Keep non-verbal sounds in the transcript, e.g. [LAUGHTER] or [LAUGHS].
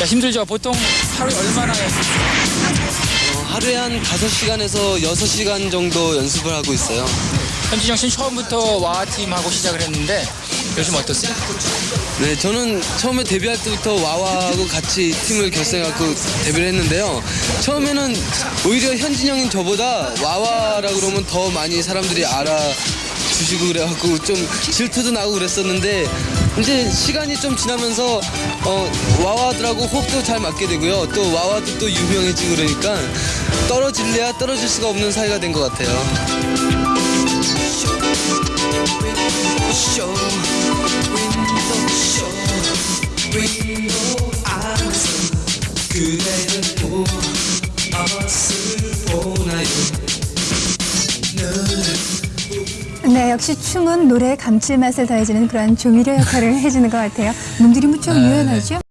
야, 힘들죠? 보통 하루에 얼마나? 하루에 한 5시간에서 6시간 정도 연습을 하고 있어요. 현진영 씨는 처음부터 와팀하고 시작을 했는데 요즘 어떠세요? 네, 저는 처음에 데뷔할 때부터 와와하고 같이 팀을 결성해갖고 데뷔를 했는데요. 처음에는 오히려 현진영인 저보다 와와라 그러면 더 많이 사람들이 알아 주시고 그래갖고 좀 질투도 나고 그랬었는데 이제 시간이 좀 지나면서 어, 와와들하고 호흡도 잘 맞게 되고요. 또 와와도 또 유명해지고 그러니까 떨어질래야 떨어질 수가 없는 사이가 된 것 같아요. 네, 역시 춤은 노래의 감칠맛을 더해주는 그런 조미료 역할을 [LAUGHS] 해주는 것 같아요. 몸들이 무척 유연하죠?